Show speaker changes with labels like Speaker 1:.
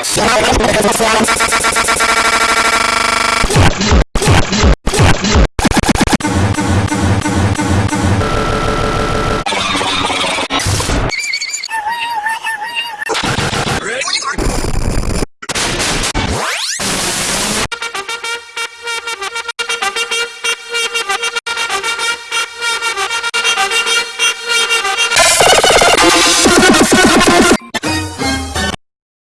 Speaker 1: Terima kasih telah menonton!